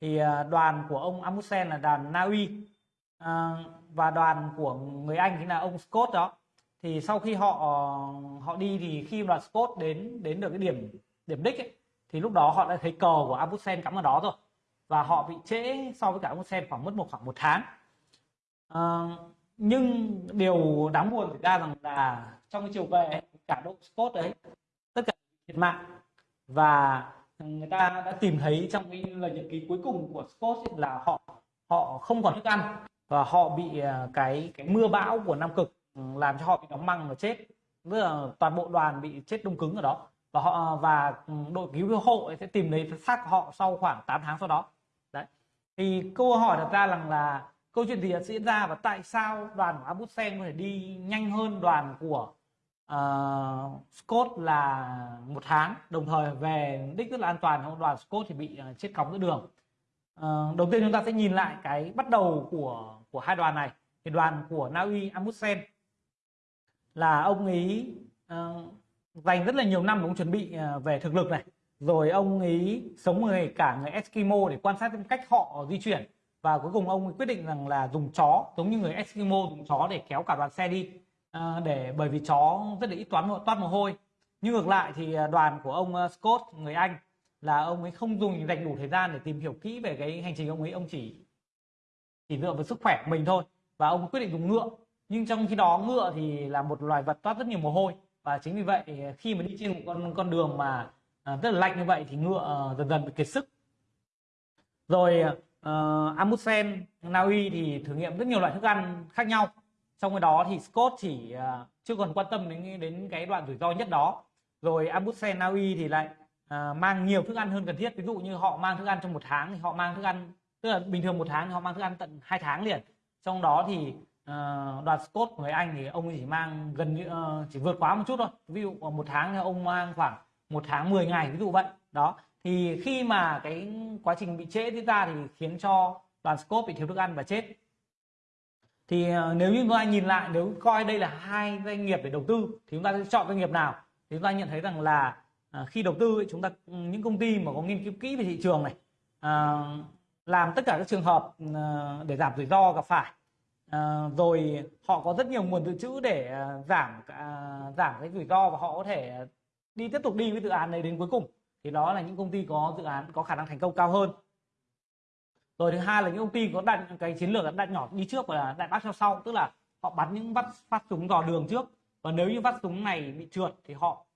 Thì đoàn của ông Amundsen là đoàn Na Uy. Và đoàn của người Anh chính là ông Scott đó. Thì sau khi họ họ đi thì khi đoàn Scott đến đến được cái điểm điểm đích ấy, thì lúc đó họ đã thấy cờ của Abusen cắm ở đó rồi. Và họ bị trễ so với cả Abusen khoảng mất một khoảng một tháng. À, nhưng điều đáng buồn xảy ra rằng là trong cái chiều về cả đội Scott đấy tất cả thiệt mạng. Và người ta đã tìm thấy trong cái lời nhật ký cuối cùng của Scott là họ họ không còn thức ăn. Và họ bị ờ, cái cái mưa bão của Nam Cực ừ, làm cho họ bị đóng măng và chết. Tức là toàn bộ đoàn bị chết đông cứng ở đó và họ và đội cứu hộ sẽ tìm lấy xác họ sau khoảng 8 tháng sau đó. Đấy. Thì câu hỏi đặt ra rằng là câu chuyện gì đã diễn ra và tại sao đoàn của Amundsen có thể đi nhanh hơn đoàn của uh, Scott là một tháng đồng thời về đích rất là an toàn trong đoàn Scott thì bị uh, chết cóng giữa đường. Uh, đầu tiên chúng ta sẽ nhìn lại cái bắt đầu của của hai đoàn này. Thì đoàn của Na Uy Amundsen là ông ấy uh, dành rất là nhiều năm ông chuẩn bị à, về thực lực này. Rồi ông ấy sống người cả người Eskimo để quan sát cách họ di chuyển. Và cuối cùng ông quyết định rằng là dùng chó giống như người Eskimo dùng chó để kéo cả đoàn xe đi. À, để bởi vì chó rất là ít toán toát mồ hôi. Nhưng ngược lại thì à, đoàn của ông à, Scott người Anh là ông ấy không dùng dành đủ thời gian để tìm hiểu kỹ về cái hành trình ông ấy. Ông chỉ chỉ dựa vào sức khỏe của mình thôi. Và ông quyết định dùng ngựa. Nhưng trong khi đó ngựa thì là một loài vật toát rất nhiều mồ hôi và chính vì vậy ờ, khi mà đi trên một con con đường mà ờ, rất là lạnh như vậy thì ngựa ờ, dần dần bị kiệt sức. Rồi uh, Amundsen Na Uy thì thử nghiệm rất nhiều loại thức ăn khác nhau. Trong cái đó thì Scott chỉ uh, chưa còn quan tâm đến đến cái đoạn rủi ro nhất đó. Rồi Amundsen Na Uy thì lại uh, mang nhiều thức ăn hơn cần thiết. Ví dụ như họ mang thức ăn trong một tháng thì họ mang thức ăn tức là bình thường một tháng thì họ mang thức ăn tận hai tháng liền. Trong đó thì uh, đoàn Scott của người Anh thì ông chỉ mang gần như uh, chỉ vượt quá một chút thôi. Ví dụ ờ, một tháng thì ông mang khoảng một tháng 10 ngày ví dụ vậy. Đó. Thì khi mà cái quá trình bị trễ diễn ra thì khiến cho đoàn scope bị thiếu thức ăn và chết. Thì nếu như chúng ta nhìn lại nếu coi đây là hai doanh nghiệp để đầu tư thì chúng ta sẽ chọn doanh nghiệp nào? Thì chúng ta nhận thấy rằng là khi đầu tư chúng ta ừ, những công ty mà có nghiên cứu kỹ về thị trường này làm tất cả các trường hợp để giảm rủi ro gặp phải. Ờ, rồi họ có rất nhiều nguồn dự trữ để ờ, giảm ờ, giảm cái rủi ro và họ có thể đi tiếp tục đi với dự án này đến cuối cùng. Thì đó là những công ty có dự án, có khả năng thành công cao hơn. Rồi thứ hai là những công ty có đặt cái chiến lược đặt nhỏ đi trước và đại bác theo sau, tức là họ bắn những vắt phát súng dò đường trước. Và nếu như phát súng này bị trượt thì họ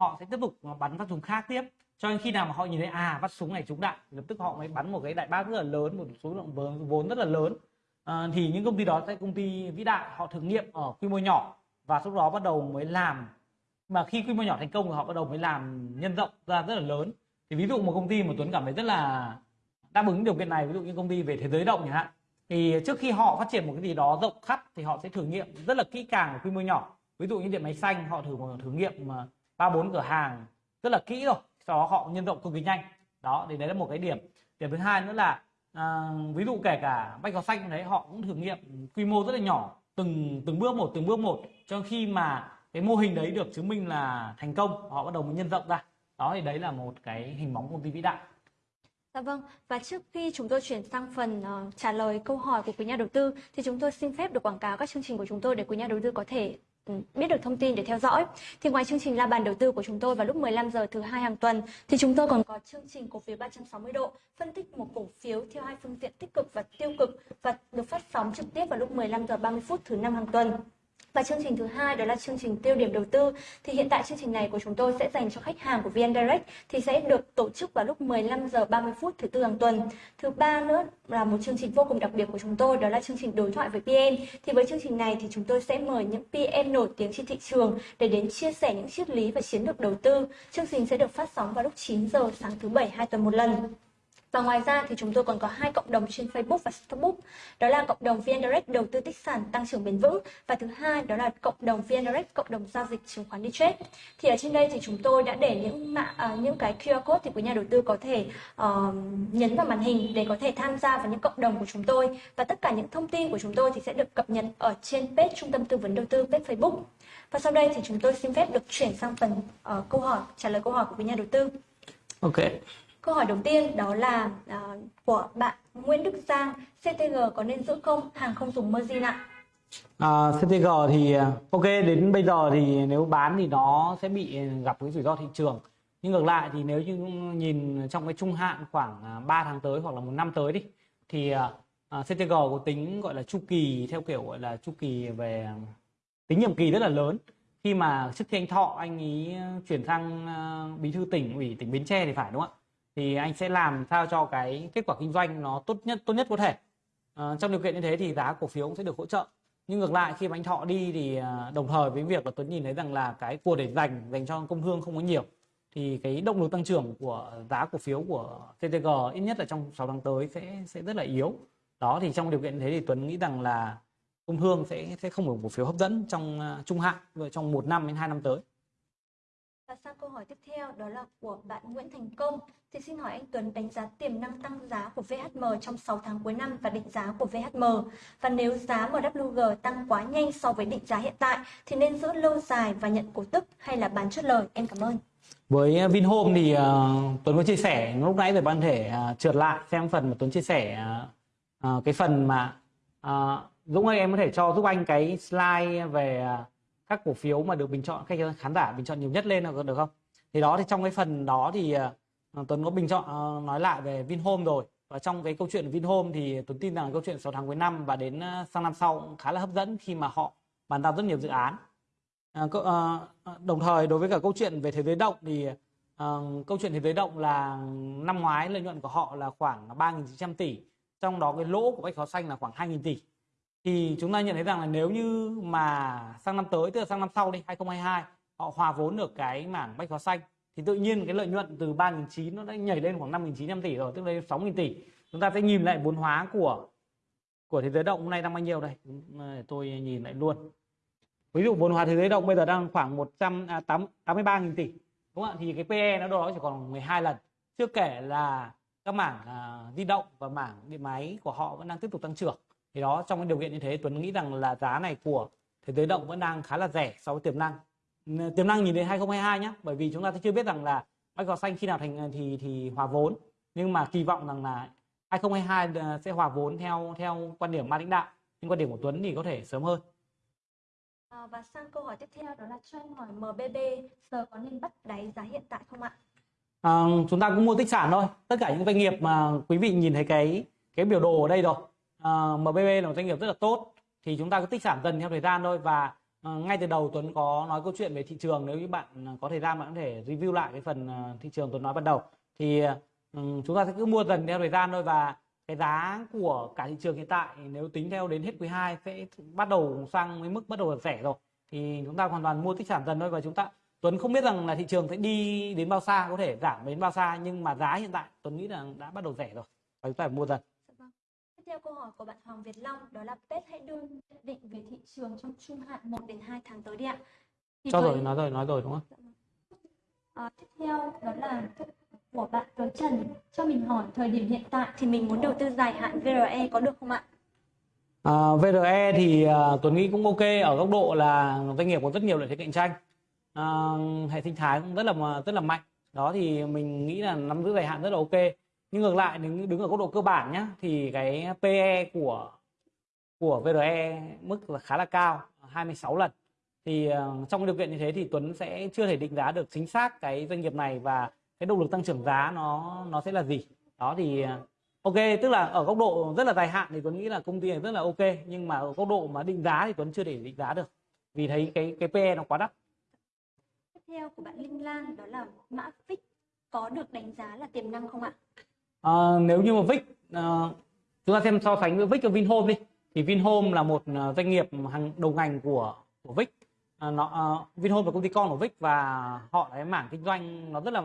họ sẽ tiếp tục bắn phát súng khác tiếp. Cho nên khi nào mà họ nhìn thấy à phát súng này trúng đạn lập tức họ mới bắn một cái đại bác rất là lớn, một số lượng vốn rất là lớn à, thì những công ty đó sẽ công ty vĩ đại họ thử nghiệm ở quy mô nhỏ và sau đó bắt đầu mới làm. Mà khi quy mô nhỏ thành công thì họ bắt đầu mới làm nhân rộng ra rất là lớn. Thì ví dụ một công ty mà Tuấn cảm thấy rất là đáp ứng điều kiện này ví dụ như công ty về thế giới động chẳng hạn thì trước khi họ phát triển một cái gì đó rộng khắp thì họ sẽ thử nghiệm rất là kỹ càng ở quy mô nhỏ. Ví dụ như điện máy xanh họ thử một thử nghiệm mà ba bốn cửa hàng rất là kỹ rồi sau đó họ nhân rộng cực kỳ nhanh. Đó thì đấy là một cái điểm. Điểm thứ hai nữa là à, ví dụ kể cả bách hóa xanh đấy họ cũng thử nghiệm quy mô rất là nhỏ từng từng bước một từng bước một cho khi mà cái mô hình đấy được chứng minh là thành công họ bắt đầu mới nhân rộng ra. Đó thì đấy là một cái hình bóng công ty vĩ đại. Dạ vâng, và trước khi chúng tôi chuyển sang phần uh, trả lời câu hỏi của quý nhà đầu tư thì chúng tôi xin phép được quảng cáo các chương trình của chúng tôi để quý nhà đầu tư có thể Ừ, biết được thông tin để theo dõi. Thì ngoài chương trình la bàn đầu tư của chúng tôi vào lúc 15 giờ thứ hai hàng tuần, thì chúng tôi còn có chương trình cổ phiếu 360 độ, phân tích một cổ phiếu theo hai phương diện tích cực và tiêu cực và được phát sóng trực tiếp vào lúc 15 giờ 30 phút thứ năm hàng tuần. Và chương trình thứ hai đó là chương trình tiêu điểm đầu tư. Thì hiện tại chương trình này của chúng tôi sẽ dành cho khách hàng của VN Direct thì sẽ được tổ chức vào lúc 15 giờ 30 phút thứ tư hàng tuần. Thứ ba nữa là một chương trình vô cùng đặc biệt của chúng tôi, đó là chương trình đối thoại với PN. Thì với chương trình này thì chúng tôi sẽ mời những PN nổi tiếng trên thị trường để đến chia sẻ những triết lý và chiến lược đầu tư. Chương trình sẽ được phát sóng vào lúc 9 giờ sáng thứ bảy, hai tuần một lần. Và ngoài ra thì chúng tôi còn có hai cộng đồng trên Facebook và Facebook. Đó là cộng đồng VN Direct đầu tư tích sản tăng trưởng bền vững và thứ hai đó là cộng đồng VN Direct cộng đồng giao dịch chứng khoán đi trade. Thì ở trên đây thì chúng tôi đã để những mã uh, những cái QR code thì quý nhà đầu tư có thể uh, nhấn vào màn hình để có thể tham gia vào những cộng đồng của chúng tôi và tất cả những thông tin của chúng tôi thì sẽ được cập nhật ở trên page trung tâm tư vấn đầu tư page Facebook. Và sau đây thì chúng tôi xin phép được chuyển sang phần uh, câu hỏi trả lời câu hỏi của quý nhà đầu tư. Ok. Câu hỏi đầu tiên đó là uh, của bạn Nguyễn Đức Giang, CTG có nên giữ không? Hàng không dùng margin ạ. À, CTG thì à, ok đến bây giờ thì nếu bán thì nó sẽ bị gặp cái rủi ro thị trường. Nhưng ngược lại thì nếu như nhìn trong cái trung hạn khoảng à, 3 tháng tới hoặc là một năm tới đi thì uh, CTG có tính gọi là chu kỳ theo kiểu gọi là chu kỳ về tính nhiệm kỳ rất là lớn khi mà trước khi anh Thọ anh ý chuyển sang uh, bí thư tỉnh ủy tỉnh Bến Tre thì phải đúng không ạ? Thì anh sẽ làm sao cho cái kết quả kinh doanh nó tốt nhất tốt nhất có thể. À, trong điều kiện như thế thì giá cổ phiếu cũng sẽ được hỗ trợ. Nhưng ngược lại khi mà anh thọ đi thì ờ, đồng thời với việc là tuấn nhìn thấy rằng là cái của để dành dành cho công thương không có nhiều thì cái động lực tăng trưởng của giá cổ phiếu của TTG ít nhất là trong 6 tháng tới sẽ sẽ rất là yếu. Đó thì trong điều kiện thế thì Tuấn nghĩ rằng là công thương sẽ sẽ không được cổ phiếu hấp dẫn trong ờ, trung hạn trong một năm đến hai năm tới và sang câu hỏi tiếp theo đó là của bạn Nguyễn Thành Công. Thì xin hỏi anh Tuấn đánh giá tiềm năng tăng giá của VHM trong 6 tháng cuối năm và định giá của VHM. Và nếu giá MWG tăng quá nhanh so với định giá hiện tại thì nên giữ lâu dài và nhận cổ tức hay là bán chốt lời? Em cảm ơn. Với à, Vinhome thì uh, Tuấn có chia sẻ lúc nãy về bạn thể uh, trượt lại xem phần mà Tuấn chia sẻ uh, cái phần mà uh, Dũng ơi em có thể cho giúp anh cái slide về uh, các cổ phiếu mà được bình chọn, khách khán giả bình chọn nhiều nhất lên, được không? Thì đó, thì trong cái phần đó thì à, Tuấn có bình chọn à, nói lại về Vinhome rồi. Và trong cái câu chuyện Vinhome thì Tuấn tin rằng câu chuyện 6 tháng cuối năm và đến à, sang năm sau cũng khá là hấp dẫn khi mà họ bàn giao rất nhiều dự án. Đồng thời đối với cả câu chuyện về thế giới động thì câu chuyện thế giới động là năm ngoái lợi nhuận của họ là khoảng 3.900 tỷ, trong đó cái lỗ của bách hóa xanh là khoảng 2.000 tỷ thì chúng ta nhận thấy rằng là nếu như mà sang năm tới tức là sang năm sau đi 2022 họ hòa vốn được cái mảng bách hóa xanh thì tự nhiên cái lợi nhuận từ 3.900 nó đã nhảy lên khoảng 5.900 tỷ rồi tức là 6.000 tỷ. Chúng ta sẽ nhìn lại vốn hóa của của thế giới động hôm nay đang bao nhiêu đây? Ờ, tôi nhìn lại luôn. Ví dụ vốn hóa thế giới động bây giờ đang khoảng 183.000 à, tỷ đúng không ạ? Thì cái PE nó đó chỉ còn 12 lần. Chưa kể là các mảng uh, di động và mảng điện máy của họ vẫn đang tiếp tục tăng trưởng thì đó trong cái điều kiện như thế Tuấn nghĩ rằng là giá này của thế giới động vẫn đang khá là rẻ so với tiềm năng. Tiềm năng nhìn đến 2022 nhé bởi vì chúng ta chưa biết rằng là bách gò xanh khi nào thành thì thì hòa vốn. Nhưng mà kỳ vọng rằng là 2022 ờ, sẽ hòa vốn theo theo quan điểm ban lãnh đạo. Nhưng quan điểm của Tuấn thì có thể sớm hơn. À, và sang câu hỏi tiếp theo đó là cho anh hỏi MBB giờ có nên bắt đáy giá hiện tại không ạ? À, chúng ta cũng mua tích sản thôi. Tất cả những doanh nghiệp mà quý vị nhìn thấy cái cái biểu đồ ở đây rồi Ờ, uh, MBB là một doanh nghiệp rất là tốt. Thì chúng ta cứ tích sản dần theo thời gian thôi. Và uh, ngay từ đầu Tuấn có nói câu chuyện về thị trường. Nếu như bạn ờ, có thời gian bạn có thể review lại cái phần uh, thị trường Tuấn nói ban đầu. Thì uh, chúng ta sẽ cứ mua dần theo thời gian thôi. Và cái giá của cả thị trường hiện tại nếu tính theo đến hết quý 2 sẽ bắt đầu sang với mức bắt đầu là rẻ rồi. Thì chúng ta hoàn toàn mua tích sản dần thôi. Và chúng ta Tuấn không biết rằng là thị trường sẽ đi đến bao xa có thể giảm đến bao xa. Nhưng mà giá hiện tại Tuấn nghĩ là đã bắt đầu rẻ rồi. Và chúng ta phải mua dần theo câu hỏi của bạn Hoàng Việt Long đó là Pet hãy đưa nhận định về thị trường trong trung hạn 1 đến 2 tháng tới đi ạ. Thì cho với- rồi nói rồi nói rồi đúng không. À, tiếp theo đó là của bạn Tuấn Trần cho mình hỏi thời điểm hiện tại thì mình muốn đầu tư dài hạn VRE có được không ạ? À, VRE thì à, Tuấn nghĩ cũng ok ở góc độ là doanh nghiệp có rất nhiều lợi thế cạnh tranh à, hệ sinh thái cũng rất là rất là mạnh đó thì mình nghĩ là nắm giữ dài hạn rất là ok nhưng ngược lại đứng đứng ở góc độ cơ bản nhá thì cái PE của của VRE mức là khá là cao 26 lần thì ờ, trong điều kiện như thế thì Tuấn sẽ chưa thể định giá được chính xác cái doanh nghiệp này và cái động lực tăng trưởng giá nó nó sẽ là gì đó thì ờ, Ok, tức là ở góc độ rất là dài hạn thì Tuấn nghĩ là công ty này rất là ok nhưng mà ở góc độ mà định giá thì Tuấn chưa thể định giá được vì thấy cái cái PE nó quá đắt. Tiếp theo của bạn Linh Lan đó là mã VIX có được đánh giá là tiềm năng không ạ? À, nếu như mà Vic à, chúng ta xem so sánh với Vic và Vinhome đi. Thì Vinhome là một ờ, doanh nghiệp hàng đầu ngành của của Vic. À, nó à, Vinhome là công ty con của Vic và họ là cái mảng kinh doanh nó rất là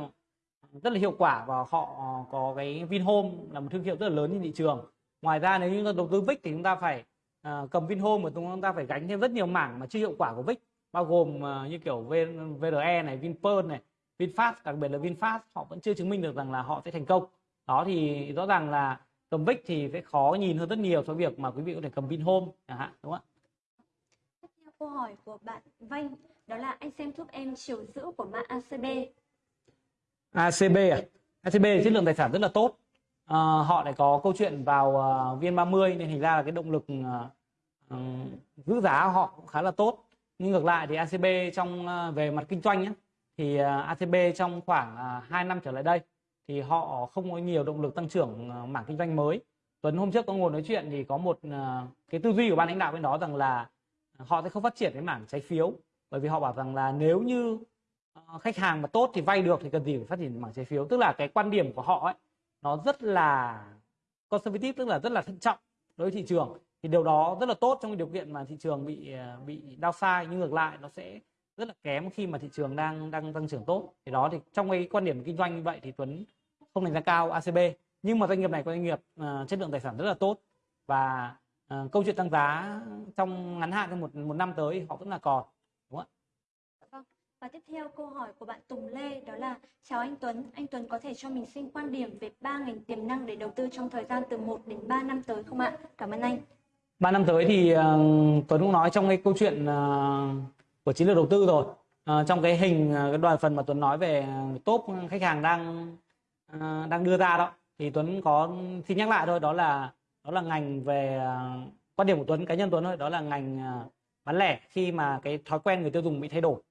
rất là hiệu quả và họ có cái Vinhome là một thương hiệu rất là lớn trên thị trường. Ngoài ra nếu như chúng ta đầu tư Vic thì chúng ta phải à, cầm Vinhome mà chúng ta phải gánh thêm rất nhiều mảng mà chưa hiệu quả của Vic. Bao gồm à, như kiểu V- VRE này, Vinpearl này, VinFast đặc biệt là VinFast họ vẫn chưa chứng minh được rằng là họ sẽ thành công đó thì rõ ràng là cầm VIX thì sẽ khó nhìn hơn rất nhiều so với việc mà quý vị có thể cầm Vinhome chẳng hạn đúng không Tiếp theo câu hỏi của bạn Vanh đó là anh xem giúp em chiều giữ của mã ACB. ạ ACB à? ACB chất lượng tài sản rất là tốt. Ờ, họ lại có câu chuyện vào uh, VN30 nên thành ra là cái động lực ừm, giữ giá họ cũng khá là tốt. Nhưng ngược lại thì ACB trong ờ, về mặt kinh doanh nhé thì ờ, ACB trong khoảng uh, 2 năm trở lại đây thì họ không có nhiều động lực tăng trưởng ờ, mảng kinh doanh mới. Tuấn, hôm trước có ngồi nói chuyện thì có một ờ, cái tư duy của ban lãnh đạo bên đó rằng là ờ, họ sẽ không phát triển cái mảng trái phiếu. Bởi vì họ bảo rằng là nếu như khách hàng mà tốt thì vay được thì cần gì phải phát triển mảng trái phiếu. Tức là cái quan điểm của họ ấy, nó rất là conservative, tức là rất là thận trọng đối với thị trường. Thì điều đó rất là tốt trong cái điều kiện mà thị trường bị bị bị downside nhưng ngược lại nó sẽ rất là kém khi mà thị trường đang đang tăng trưởng tốt. Thì đó, thì trong cái quan điểm kinh doanh như vậy thì Tuấn không đánh giá cao ACB nhưng mà doanh nghiệp này có doanh nghiệp ờ, chất lượng tài sản rất là tốt và ờ, câu chuyện tăng giá trong ngắn hạn trong một một năm tới họ vẫn là còn đúng không ạ vâng. Và tiếp theo câu hỏi của bạn Tùng Lê đó là Chào anh Tuấn, anh Tuấn có thể cho mình xin quan điểm về ba ngành tiềm năng để đầu tư trong thời gian từ 1 đến 3 năm tới không ạ? Cảm ơn anh. ba năm tới thì ờ, Tuấn cũng nói trong cái câu chuyện ờ, của chiến lược đầu tư rồi Ờ, trong cái hình cái đoàn phần mà Tuấn nói về top khách hàng đang Ờ, đang đưa ra đó. Thì Tuấn có, xin nhắc lại thôi, đó là đó là ngành về ờ, quan điểm của Tuấn, cá nhân Tuấn thôi, đó là ngành ờ, bán lẻ. Khi mà cái thói quen người tiêu dùng bị thay đổi,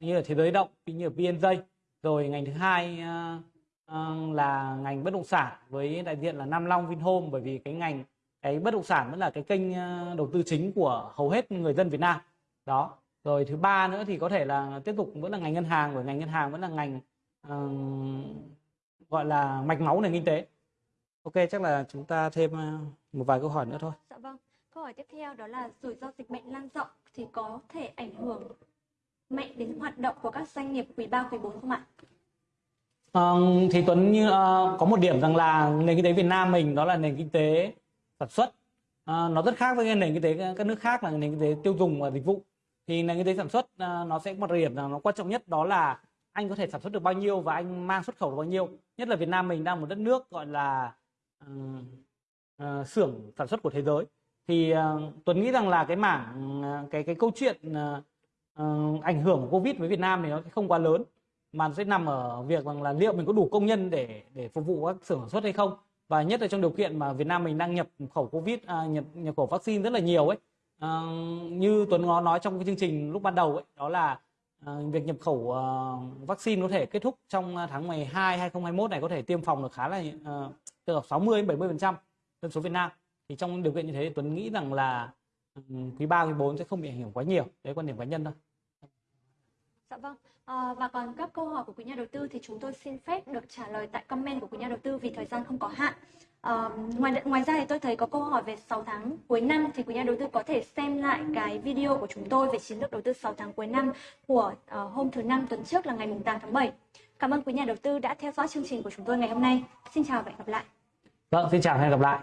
như là thế giới động như là PNJ rồi ngành thứ hai là ngành bất động sản với đại diện là Nam Long Vinhome, bởi vì cái ngành, cái bất động sản vẫn là cái kênh đầu tư chính của hầu hết người dân Việt Nam. Đó. Rồi thứ ba nữa thì có thể là tiếp tục vẫn là ngành ngân hàng, bởi ngành ngân hàng vẫn là ngành gọi là mạch máu nền kinh tế ok chắc là chúng ta thêm ờ, một vài câu hỏi nữa thôi Dạ vâng. Câu hỏi tiếp theo đó là rủi ro dịch bệnh lan rộng thì có thể ảnh hưởng mạnh đến hoạt động của các doanh nghiệp quý 3, quý 4 không ạ? Ờ, thì Tuấn như ờ, có một điểm rằng là nền kinh tế Việt Nam mình đó là nền kinh tế sản xuất Ờ, nó rất khác với nền kinh tế các nước khác là nền kinh tế tiêu dùng và dịch vụ thì nền kinh tế sản xuất ờ, nó sẽ có một điểm là nó quan trọng nhất đó là anh có thể sản xuất được bao nhiêu và anh mang xuất khẩu được bao nhiêu. Nhất là Việt Nam mình đang một đất nước gọi là ờ, uh, xưởng sản xuất của thế giới. Thì uh, Tuấn nghĩ rằng là cái mảng uh, cái cái câu chuyện uh, uh, ảnh hưởng của Covid với Việt Nam thì nó không quá lớn. Mà sẽ nằm ở việc rằng là liệu mình có đủ công nhân để để phục vụ các xưởng sản xuất hay không. Và nhất là trong điều kiện mà Việt Nam mình đang nhập khẩu Covid à, nhập nhập khẩu vaccine rất là nhiều ấy. À, như Tuấn nó nói trong cái chương trình lúc ban đầu ấy đó là Ờ, việc nhập khẩu ờ, vaccine có thể kết thúc trong ờ, tháng 12 2021 này có thể tiêm phòng được khá là từ từ 60 đến 70 phần trăm dân số Việt Nam thì trong điều kiện như thế Tuấn nghĩ rằng là ừ, quý 3 quý 4 sẽ không bị ảnh hưởng quá nhiều đấy quan điểm cá nhân thôi Dạ vâng. À, và còn các câu hỏi của quý nhà đầu tư thì chúng tôi xin phép được trả lời tại comment của quý nhà đầu tư vì thời gian không có hạn. Uh, ngoài ngoài ra thì tôi thấy có câu hỏi về 6 tháng cuối năm thì quý nhà đầu tư có thể xem lại cái video của chúng tôi về chiến lược đầu tư 6 tháng cuối năm của uh, hôm thứ năm tuần trước là ngày mùng 8 tháng 7. Cảm ơn quý nhà đầu tư đã theo dõi chương trình của chúng tôi ngày hôm nay. Xin chào và hẹn gặp lại. Vâng, xin chào và hẹn gặp lại.